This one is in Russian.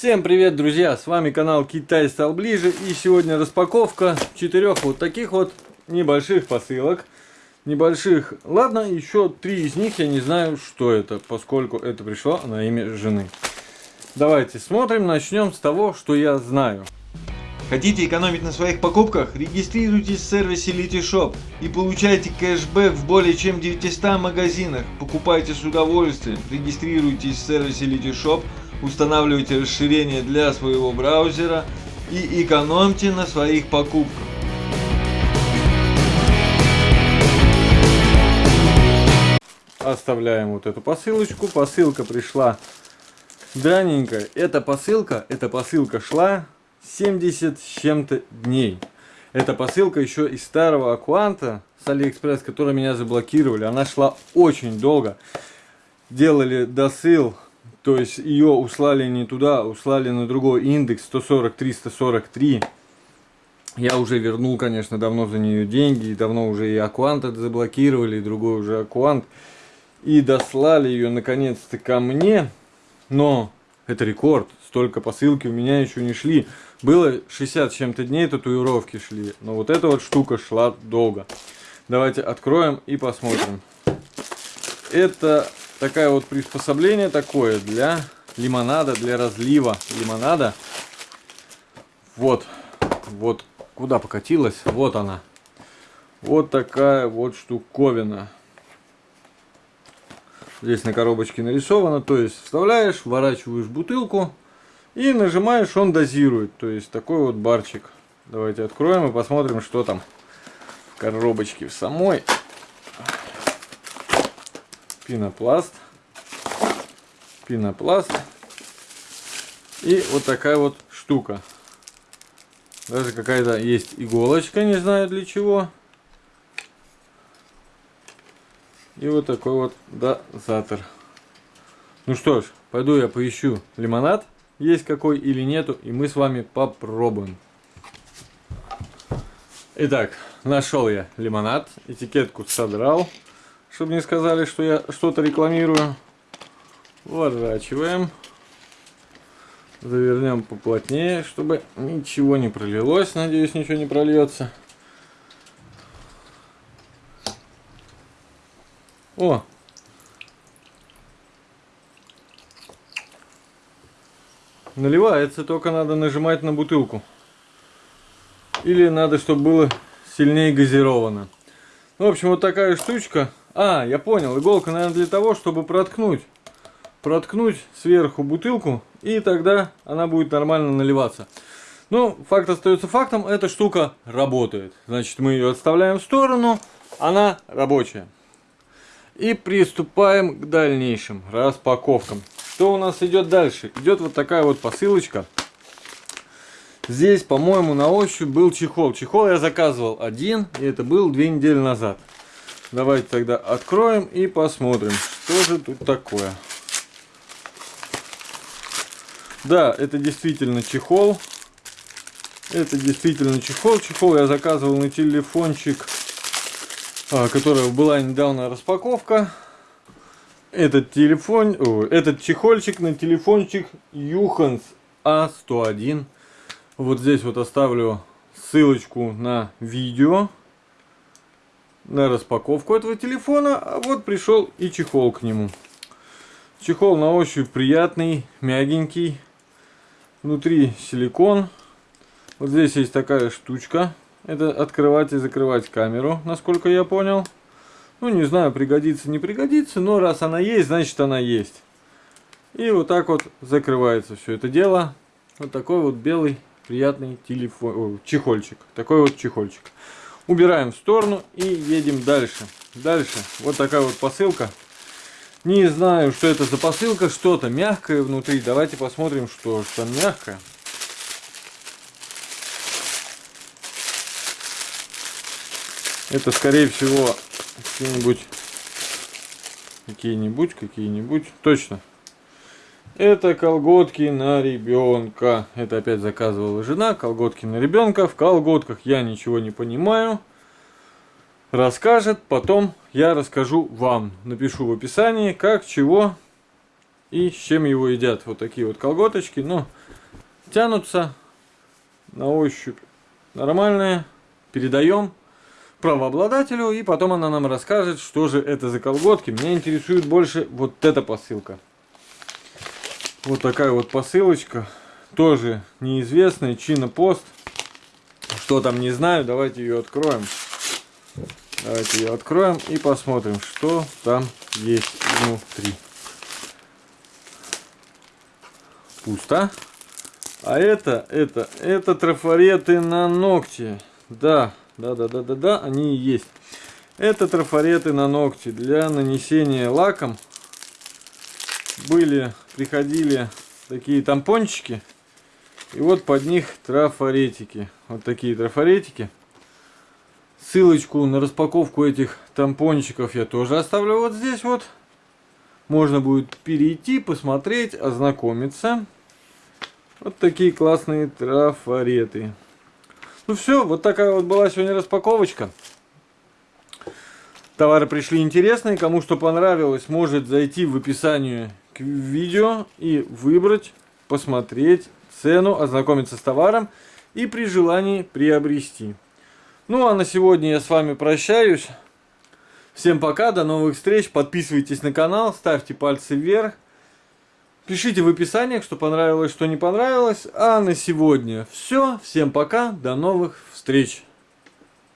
Всем привет, друзья! С вами канал Китай стал ближе. И сегодня распаковка четырех вот таких вот небольших посылок. Небольших. Ладно, еще три из них я не знаю, что это, поскольку это пришло на имя жены. Давайте смотрим. Начнем с того, что я знаю. Хотите экономить на своих покупках? Регистрируйтесь в сервисе Litishop и получайте кэшбэк в более чем 900 магазинах. Покупайте с удовольствием. Регистрируйтесь в сервисе Litishop устанавливайте расширение для своего браузера и экономьте на своих покупках. Оставляем вот эту посылочку. Посылка пришла драненькая. Эта посылка, эта посылка шла 70 с чем-то дней. Эта посылка еще из старого аккаунта с Алиэкспресс, который меня заблокировали. Она шла очень долго. Делали досыл то есть ее услали не туда, услали на другой индекс 140-343. Я уже вернул, конечно, давно за нее деньги, давно уже и это заблокировали, и другой уже Аквант. И дослали ее наконец-то ко мне, но это рекорд, столько посылки у меня еще не шли. Было 60 чем-то дней татуировки шли, но вот эта вот штука шла долго. Давайте откроем и посмотрим. Это такое вот приспособление такое для лимонада, для разлива лимонада. Вот, вот куда покатилась, вот она. Вот такая вот штуковина. Здесь на коробочке нарисовано, то есть вставляешь, вворачиваешь бутылку и нажимаешь, он дозирует. То есть такой вот барчик. Давайте откроем и посмотрим, что там в коробочке в самой пенопласт, пенопласт и вот такая вот штука. Даже какая-то есть иголочка, не знаю для чего. И вот такой вот дозатор. Ну что ж, пойду я поищу лимонад, есть какой или нету, и мы с вами попробуем. Итак, нашел я лимонад, этикетку содрал чтобы не сказали, что я что-то рекламирую. Ворачиваем. Завернем поплотнее, чтобы ничего не пролилось. Надеюсь, ничего не прольется. О! Наливается, только надо нажимать на бутылку. Или надо, чтобы было сильнее газировано. Ну, в общем, вот такая штучка. А, я понял. Иголка, наверное, для того, чтобы проткнуть. Проткнуть сверху бутылку. И тогда она будет нормально наливаться. Ну, факт остается фактом. Эта штука работает. Значит, мы ее отставляем в сторону. Она рабочая. И приступаем к дальнейшим распаковкам. Что у нас идет дальше? Идет вот такая вот посылочка. Здесь, по-моему, на ощупь был чехол. Чехол я заказывал один, и это был две недели назад. Давайте тогда откроем и посмотрим, что же тут такое. Да, это действительно чехол. Это действительно чехол. Чехол я заказывал на телефончик, а, которого была недавно распаковка. Этот телефон, этот чехольчик на телефончик Юханс А101. Вот здесь вот оставлю ссылочку на видео на распаковку этого телефона, а вот пришел и чехол к нему. Чехол на ощупь приятный, мягенький. Внутри силикон. Вот здесь есть такая штучка. Это открывать и закрывать камеру, насколько я понял. Ну, не знаю, пригодится, не пригодится, но раз она есть, значит она есть. И вот так вот закрывается все это дело. Вот такой вот белый приятный телефон, о, чехольчик. Такой вот чехольчик. Убираем в сторону и едем дальше. Дальше вот такая вот посылка. Не знаю, что это за посылка. Что-то мягкое внутри. Давайте посмотрим, что там мягкое. Это, скорее всего, какие-нибудь... Какие-нибудь, какие-нибудь. Точно. Это колготки на ребенка. Это опять заказывала жена. Колготки на ребенка. В колготках я ничего не понимаю. Расскажет. Потом я расскажу вам. Напишу в описании, как, чего. и с чем его едят. Вот такие вот колготочки, ну, тянутся на ощупь нормальные. Передаем правообладателю, и потом она нам расскажет, что же это за колготки. Меня интересует больше вот эта посылка. Вот такая вот посылочка. Тоже неизвестная, Чинопост. Что там, не знаю. Давайте ее откроем. Давайте ее откроем и посмотрим, что там есть внутри. Пусто. А это, это, это трафареты на ногти. Да, да, да, да, да, да, они есть. Это трафареты на ногти для нанесения лаком. Были, приходили такие тампончики. И вот под них трафаретики. Вот такие трафаретики. Ссылочку на распаковку этих тампончиков я тоже оставлю вот здесь вот. Можно будет перейти, посмотреть, ознакомиться. Вот такие классные трафареты. Ну все, вот такая вот была сегодня распаковочка. Товары пришли интересные. Кому что понравилось, может зайти в описание к видео и выбрать, посмотреть цену, ознакомиться с товаром и при желании приобрести. Ну а на сегодня я с вами прощаюсь. Всем пока, до новых встреч. Подписывайтесь на канал, ставьте пальцы вверх. Пишите в описании, что понравилось, что не понравилось. А на сегодня все. Всем пока, до новых встреч.